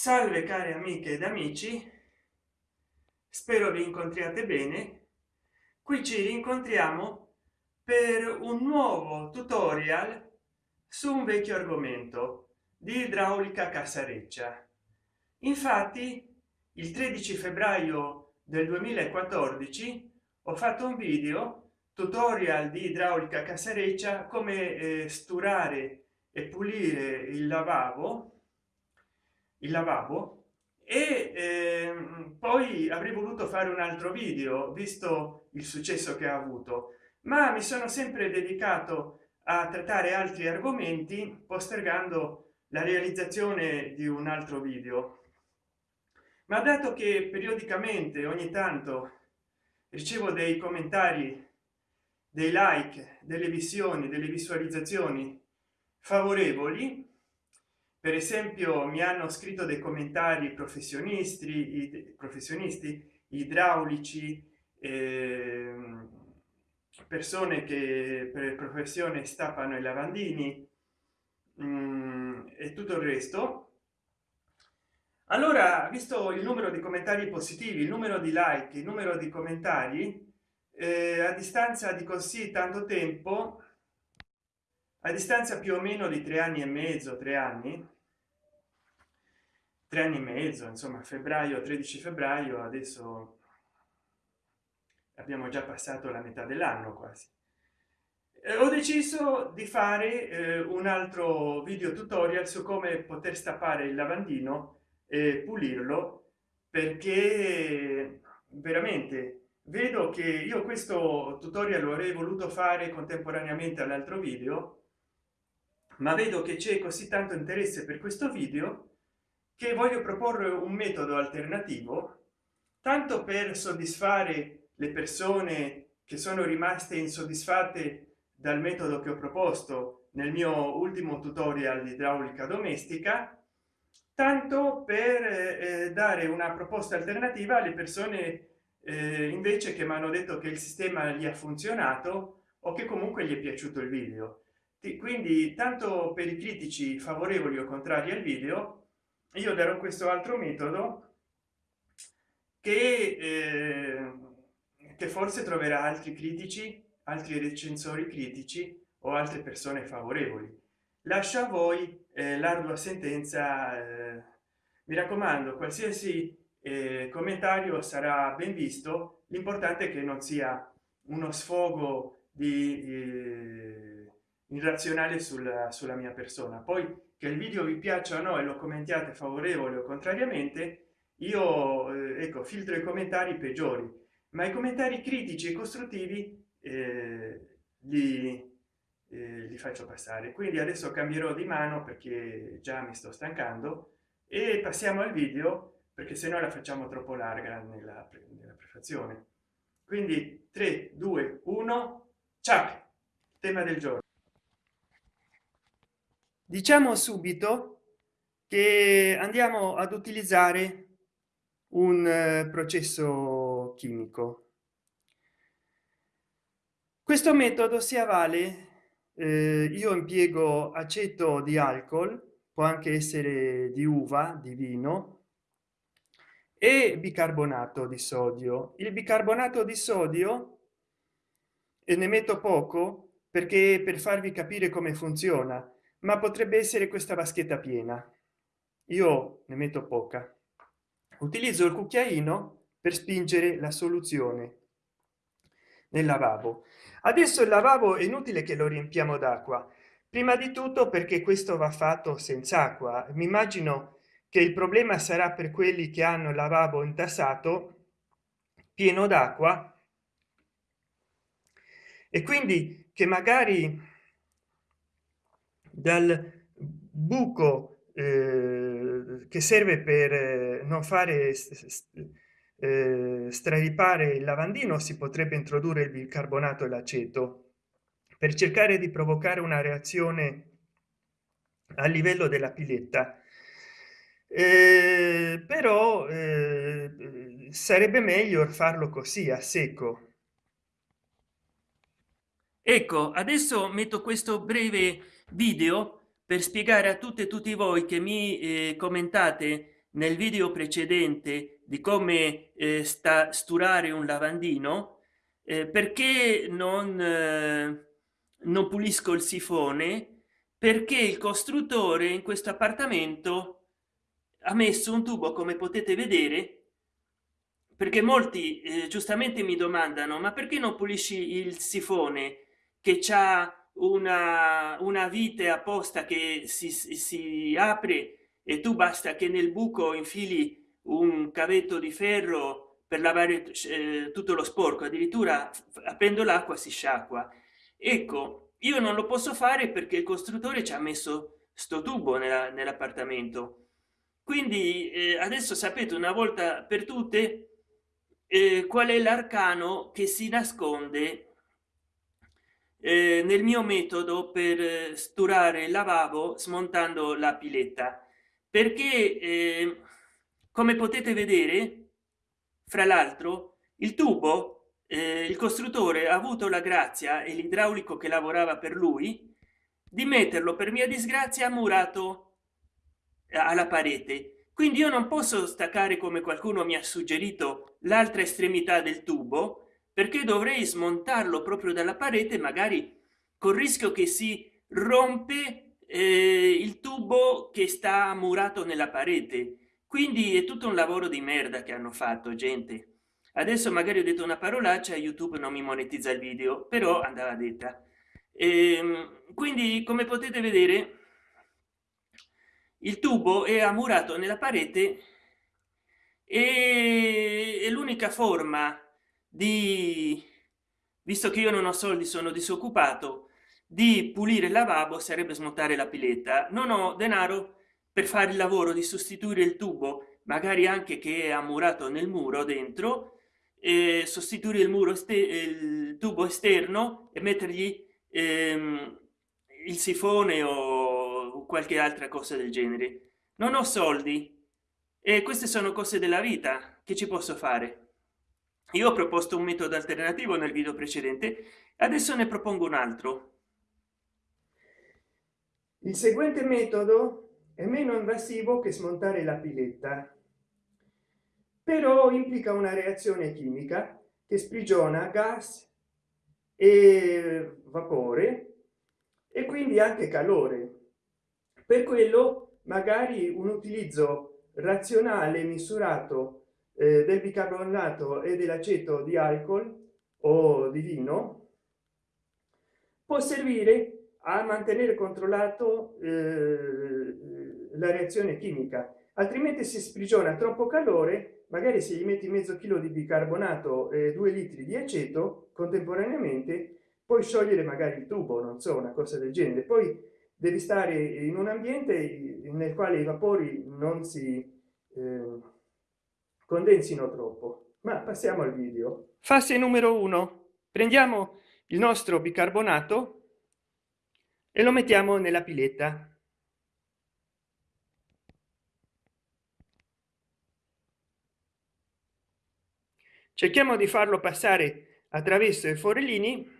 salve care amiche ed amici. Spero vi incontriate bene. Qui ci rincontriamo per un nuovo tutorial su un vecchio argomento di idraulica cassareccia infatti il 13 febbraio del 2014 ho fatto un video tutorial di idraulica cassareccia come eh, sturare e pulire il lavabo il lavabo e eh, poi avrei voluto fare un altro video visto il successo che ha avuto ma mi sono sempre dedicato a trattare altri argomenti postergando la realizzazione di un altro video. Ma dato che periodicamente ogni tanto ricevo dei commentari dei like delle visioni delle visualizzazioni favorevoli per esempio mi hanno scritto dei commentari professionisti professionisti idraulici eh, persone che per professione stappano i lavandini mm, e tutto il resto. Allora visto il numero di commentari positivi il numero di like il numero di commentari eh, a distanza di così tanto tempo a distanza più o meno di tre anni e mezzo tre anni tre anni e mezzo insomma febbraio 13 febbraio adesso abbiamo già passato la metà dell'anno quasi. Eh, ho deciso di fare eh, un altro video tutorial su come poter stappare il lavandino e pulirlo perché veramente vedo che io questo tutorial lo avrei voluto fare contemporaneamente all'altro video ma vedo che c'è così tanto interesse per questo video che voglio proporre un metodo alternativo tanto per soddisfare le persone che sono rimaste insoddisfatte dal metodo che ho proposto nel mio ultimo tutorial di idraulica domestica tanto per eh, dare una proposta alternativa alle persone eh, invece che mi hanno detto che il sistema gli ha funzionato o che comunque gli è piaciuto il video. Quindi tanto per i critici favorevoli o contrari al video io darò questo altro metodo che, eh, che forse troverà altri critici altri recensori critici o altre persone favorevoli. Lascia a voi eh, l'ardua sentenza eh, mi raccomando qualsiasi eh, commentario sarà ben visto l'importante è che non sia uno sfogo di irrazionale sulla, sulla mia persona. Poi che il video vi piaccia o no e lo commentiate favorevole o contrariamente io eh, ecco filtro i commentari peggiori ma i commentari critici e costruttivi eh, li, eh, li faccio passare. Quindi adesso cambierò di mano perché già mi sto stancando e passiamo al video perché se no la facciamo troppo larga nella, nella prefazione. Quindi 3 2 1 ciao tema del giorno diciamo subito che andiamo ad utilizzare un eh, processo chimico. Questo metodo si avvale eh, io impiego aceto di alcol può anche essere di uva di vino e bicarbonato di sodio. Il bicarbonato di sodio e ne metto poco perché per farvi capire come funziona ma potrebbe essere questa vaschetta piena. Io ne metto poca. Utilizzo il cucchiaino per spingere la soluzione nel lavabo. Adesso il lavabo è inutile che lo riempiamo d'acqua. Prima di tutto perché questo va fatto senza acqua. Mi immagino che il problema sarà per quelli che hanno il lavabo intassato pieno d'acqua. E quindi che magari dal buco eh, che serve per eh, non fare eh, straripare il lavandino si potrebbe introdurre il bicarbonato e l'aceto. Per cercare di provocare una reazione a livello della piletta. Eh, però eh, sarebbe meglio farlo così a secco. Ecco adesso metto questo breve video per spiegare a tutte e tutti voi che mi eh, commentate nel video precedente di come eh, sta sturare un lavandino eh, perché non eh, non pulisco il sifone perché il costruttore in questo appartamento ha messo un tubo come potete vedere perché molti eh, giustamente mi domandano ma perché non pulisci il sifone che c'ha una una vite apposta che si, si apre e tu basta che nel buco infili un cavetto di ferro per lavare eh, tutto lo sporco. Addirittura aprendo l'acqua si sciacqua. Ecco io non lo posso fare perché il costruttore ci ha messo sto tubo nell'appartamento. Quindi eh, adesso sapete una volta per tutte eh, qual è l'arcano che si nasconde eh, nel mio metodo per sturare il lavabo smontando la piletta. Perché eh, come potete vedere fra l'altro il tubo eh, il costruttore ha avuto la grazia e l'idraulico che lavorava per lui di metterlo per mia disgrazia murato alla parete. Quindi io non posso staccare come qualcuno mi ha suggerito l'altra estremità del tubo perché dovrei smontarlo proprio dalla parete magari col rischio che si rompe eh, il tubo che sta murato nella parete. Quindi è tutto un lavoro di merda che hanno fatto gente. Adesso magari ho detto una parolaccia youtube non mi monetizza il video però andava detta. E, ehm, quindi come potete vedere il tubo è ammurato nella parete e l'unica forma di visto che io non ho soldi sono disoccupato di pulire il lavabo sarebbe smontare la piletta. Non ho denaro per fare il lavoro di sostituire il tubo magari anche che è ammurato nel muro dentro e sostituire il muro il tubo esterno e mettergli ehm, il sifone o qualche altra cosa del genere. Non ho soldi. E queste sono cose della vita che ci posso fare io ho proposto un metodo alternativo nel video precedente adesso ne propongo un altro. Il seguente metodo è meno invasivo che smontare la piletta però implica una reazione chimica che sprigiona gas e vapore e quindi anche calore. Per quello magari un utilizzo razionale misurato eh, del bicarbonato e dell'aceto di alcol o di vino può servire a mantenere controllato eh, la reazione chimica. Altrimenti si sprigiona troppo calore magari se gli metti mezzo chilo di bicarbonato e due litri di aceto contemporaneamente puoi sciogliere magari il tubo non so una cosa del genere. Poi devi stare in un ambiente nel quale i vapori non si eh, condensino troppo. Ma passiamo al video. Fase numero uno. Prendiamo il nostro bicarbonato e lo mettiamo nella piletta. Cerchiamo di farlo passare attraverso i forellini.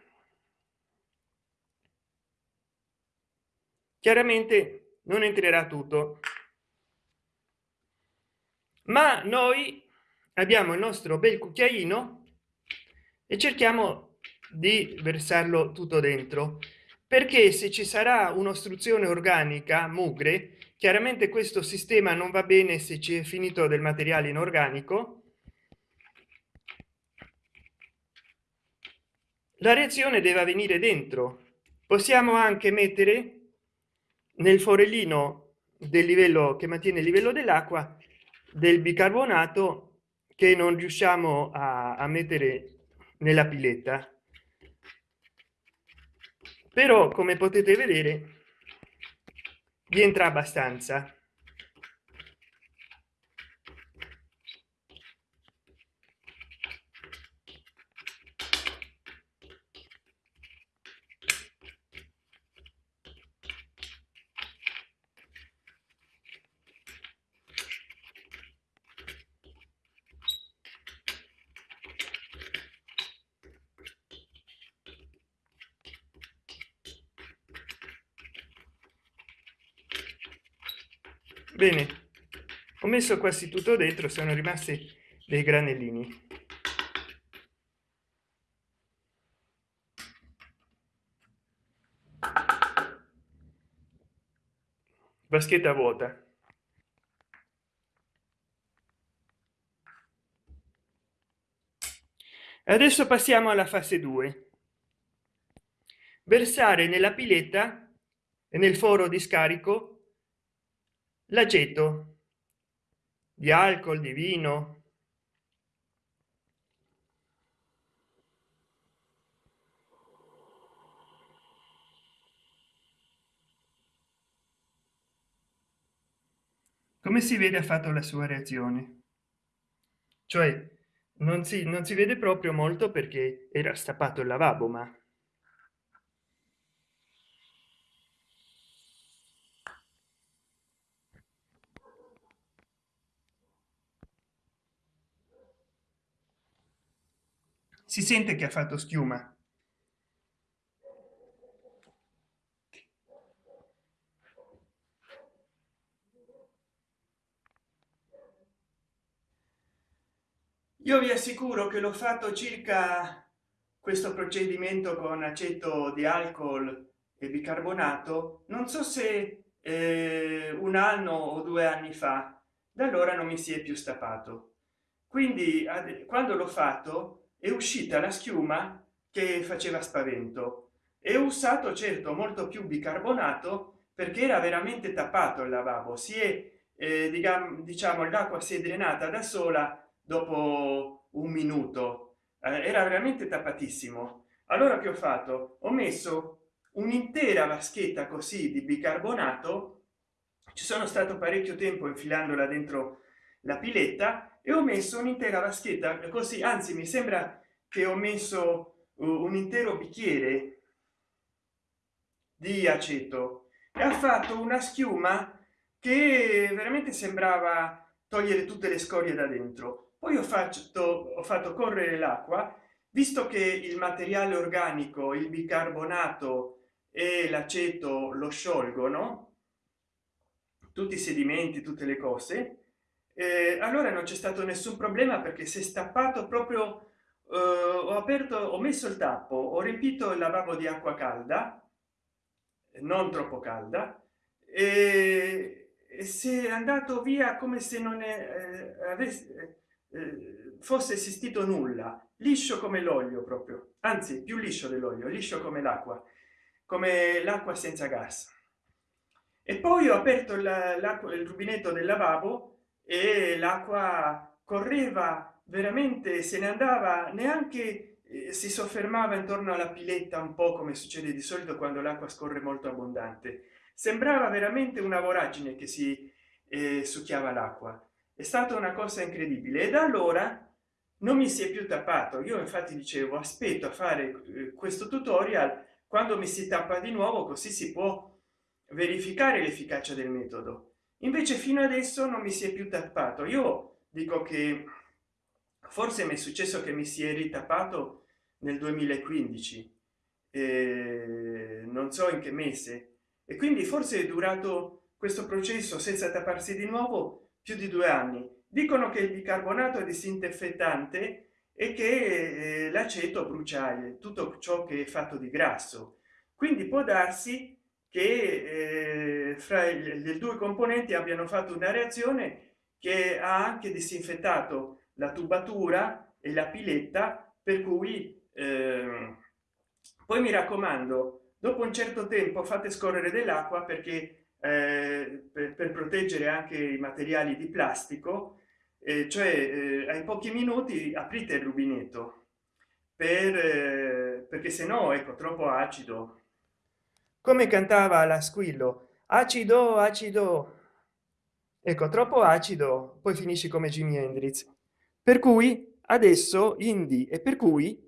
Chiaramente non entrerà tutto ma noi abbiamo il nostro bel cucchiaino e cerchiamo di versarlo tutto dentro perché se ci sarà un'ostruzione organica mugre chiaramente questo sistema non va bene se ci è finito del materiale inorganico. La reazione deve avvenire dentro. Possiamo anche mettere nel forellino del livello che mantiene il livello dell'acqua del bicarbonato che non riusciamo a, a mettere nella piletta. Però come potete vedere vi entra abbastanza bene. Ho messo quasi tutto dentro sono rimasti dei granellini. Vaschetta vuota. Adesso passiamo alla fase 2 versare nella piletta e nel foro di scarico l'aceto di alcol di vino. Come si vede ha fatto la sua reazione? Cioè non si non si vede proprio molto perché era stappato il lavabo ma si sente che ha fatto schiuma. Io vi assicuro che l'ho fatto circa questo procedimento con aceto di alcol e bicarbonato non so se eh, un anno o due anni fa. Da allora non mi si è più stappato. Quindi quando l'ho fatto è uscita la schiuma che faceva spavento. E ho usato certo molto più bicarbonato perché era veramente tappato il lavabo. Si è eh, diciamo l'acqua si è drenata da sola dopo un minuto. Eh, era veramente tappatissimo. Allora che ho fatto? Ho messo un'intera vaschetta così di bicarbonato. Ci sono stato parecchio tempo infilandola dentro la piletta e ho messo un'intera vaschetta così anzi mi sembra che ho messo un intero bicchiere di aceto. E ha fatto una schiuma che veramente sembrava togliere tutte le scorie da dentro. Poi ho fatto ho fatto correre l'acqua. Visto che il materiale organico il bicarbonato e l'aceto lo sciolgono tutti i sedimenti tutte le cose eh, allora non c'è stato nessun problema perché si è stappato proprio eh, ho aperto ho messo il tappo ho riempito il lavabo di acqua calda non troppo calda e, si è andato via come se non è, eh, avesse eh, fosse esistito nulla liscio come l'olio proprio anzi più liscio dell'olio liscio come l'acqua come l'acqua senza gas. E poi ho aperto l'acqua il rubinetto del lavabo e l'acqua correva veramente se ne andava neanche eh, si soffermava intorno alla piletta un po come succede di solito quando l'acqua scorre molto abbondante. Sembrava veramente una voragine che si eh, succhiava l'acqua. È stata una cosa incredibile. E da allora non mi si è più tappato. Io infatti dicevo aspetto a fare eh, questo tutorial. Quando mi si tappa di nuovo così si può verificare l'efficacia del metodo invece fino adesso non mi si è più tappato. Io dico che forse mi è successo che mi si è ritappato nel 2015 eh, non so in che mese. E quindi forse è durato questo processo senza tapparsi di nuovo più di due anni. Dicono che il bicarbonato è disinfettante e che eh, l'aceto brucia tutto ciò che è fatto di grasso. Quindi può darsi che eh, fra le due componenti abbiano fatto una reazione che ha anche disinfettato la tubatura e la piletta per cui eh, poi mi raccomando dopo un certo tempo fate scorrere dell'acqua perché eh, per, per, proteggere anche i materiali di plastico eh, cioè eh, ai pochi minuti aprite il rubinetto per eh, perché se no ecco troppo acido come cantava la squillo acido acido ecco troppo acido poi finisci come jimi hendrix. Per cui adesso indi e per cui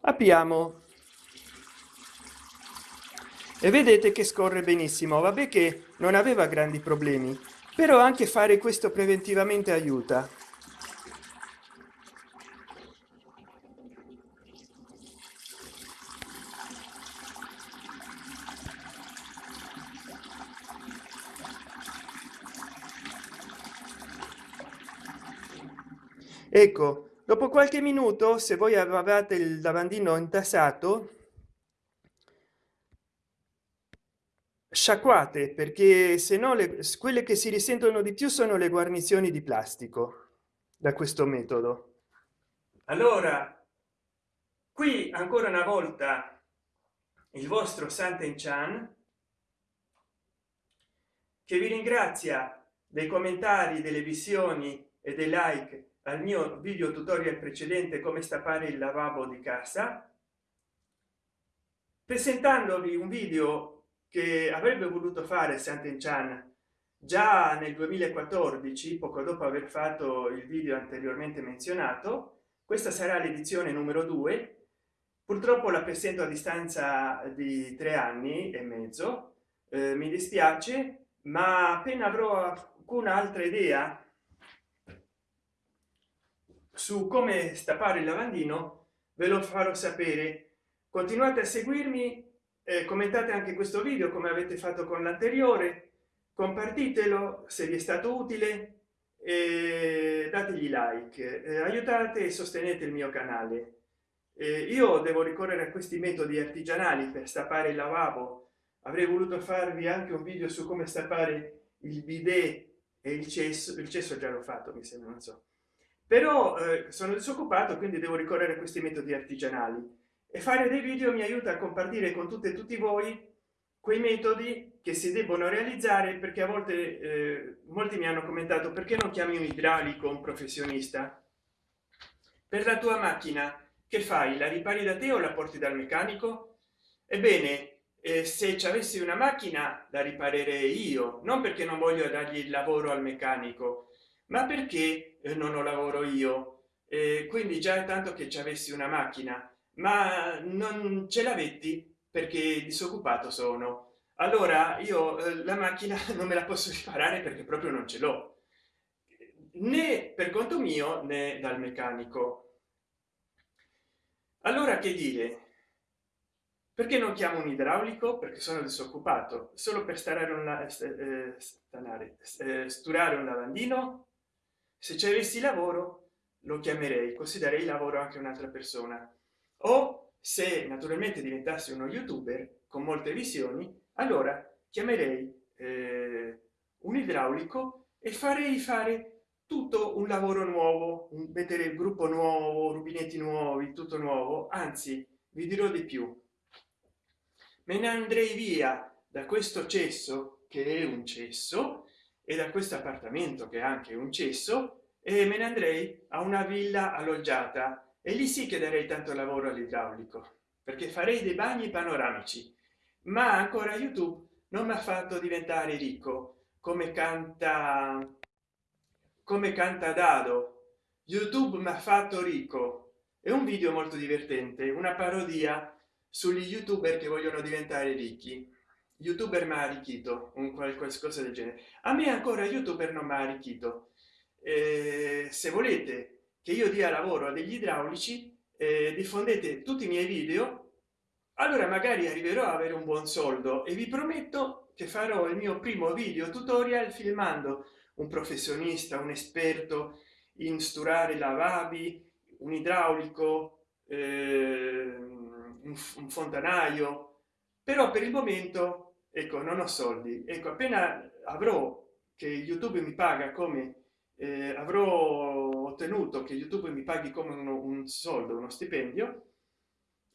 apriamo. E vedete che scorre benissimo. Vabbè che non aveva grandi problemi però anche fare questo preventivamente aiuta ecco dopo qualche minuto se voi avevate il lavandino intassato sciacquate perché se no le quelle che si risentono di più sono le guarnizioni di plastico da questo metodo. Allora qui ancora una volta il vostro santen chan che vi ringrazia dei commentari delle visioni e dei like al mio video tutorial precedente come stappare il lavabo di casa presentandovi un video che avrebbe voluto fare santen chan già nel 2014 poco dopo aver fatto il video anteriormente menzionato. Questa sarà l'edizione numero due. Purtroppo la presento a distanza di tre anni e mezzo. Eh, mi dispiace ma appena avrò alcuna altra idea su come stappare il lavandino ve lo farò sapere. Continuate a seguirmi eh, commentate anche questo video come avete fatto con l'anteriore compartitelo se vi è stato utile e dategli like eh, aiutate e sostenete il mio canale. Eh, io devo ricorrere a questi metodi artigianali per stappare il lavabo. Avrei voluto farvi anche un video su come stappare il bidet e il cesso il cesso già l'ho fatto mi sembra non so però eh, sono disoccupato quindi devo ricorrere a questi metodi artigianali. E fare dei video mi aiuta a compartire con tutte e tutti voi quei metodi che si debbono realizzare perché a volte eh, molti mi hanno commentato perché non chiami un idraulico un professionista? Per la tua macchina che fai? La ripari da te o la porti dal meccanico? Ebbene eh, se ci avessi una macchina da riparerei io non perché non voglio dargli il lavoro al meccanico ma perché eh, non ho lavoro io? Eh, quindi già tanto che ci avessi una macchina. Ma non ce l'avetti? Perché disoccupato sono. Allora io eh, la macchina non me la posso riparare perché proprio non ce l'ho. Né per conto mio né dal meccanico. Allora che dire? Perché non chiamo un idraulico? Perché sono disoccupato. Solo per stare una eh, stanare eh, sturare un lavandino se ci avessi lavoro lo chiamerei considerei lavoro anche un'altra persona. O se naturalmente diventassi uno youtuber con molte visioni allora chiamerei eh, un idraulico e farei fare tutto un lavoro nuovo mettere il gruppo nuovo rubinetti nuovi tutto nuovo. Anzi vi dirò di più. Me ne andrei via da questo cesso che è un cesso e da questo appartamento che è anche un cesso e me ne andrei a una villa alloggiata. E lì sì che darei tanto lavoro all'idraulico perché farei dei bagni panoramici. Ma ancora youtube non mi ha fatto diventare ricco come canta come canta dado. Youtube mi ha fatto ricco. È un video molto divertente una parodia sugli youtuber che vogliono diventare ricchi youtuber ma arricchito un qualcosa del genere. A me ancora youtuber non mi ha arricchito. Eh, se volete che io dia lavoro a degli idraulici eh, diffondete tutti i miei video allora magari arriverò a avere un buon soldo. E vi prometto che farò il mio primo video tutorial filmando un professionista un esperto in sturare lavabili un idraulico eh, un fontanaio. Però per il momento ecco non ho soldi. Ecco appena avrò che youtube mi paga come eh, avrò ottenuto che youtube mi paghi come uno, un soldo uno stipendio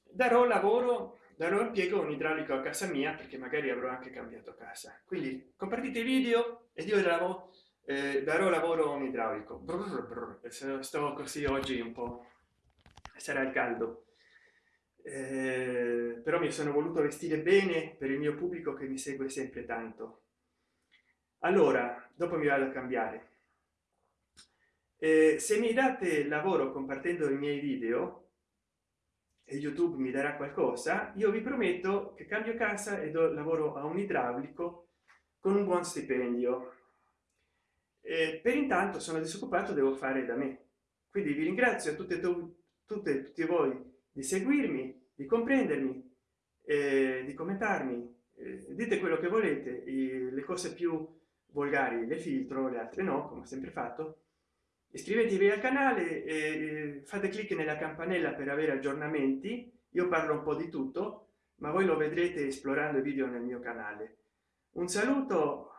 darò lavoro darò impiego un idraulico a casa mia perché magari avrò anche cambiato casa. Quindi compartite i video ed io lavoro eh, darò lavoro a un idraulico. Brr, brr, sto così oggi un po. Sarà il caldo eh, però mi sono voluto vestire bene per il mio pubblico che mi segue sempre tanto. Allora dopo mi vado a cambiare. Eh, se mi date lavoro compartendo i miei video e youtube mi darà qualcosa io vi prometto che cambio casa e do lavoro a un idraulico con un buon stipendio. Eh, per intanto sono disoccupato devo fare da me. Quindi vi ringrazio a tutte tutte tutti voi di seguirmi di comprendermi eh, di commentarmi. Eh, dite quello che volete le cose più volgari le filtro le altre no come ho sempre fatto. Iscrivetevi al canale e fate clic nella campanella per avere aggiornamenti. Io parlo un po di tutto ma voi lo vedrete esplorando i video nel mio canale. Un saluto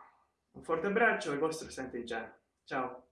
un forte abbraccio al vostro sant'eggiano ciao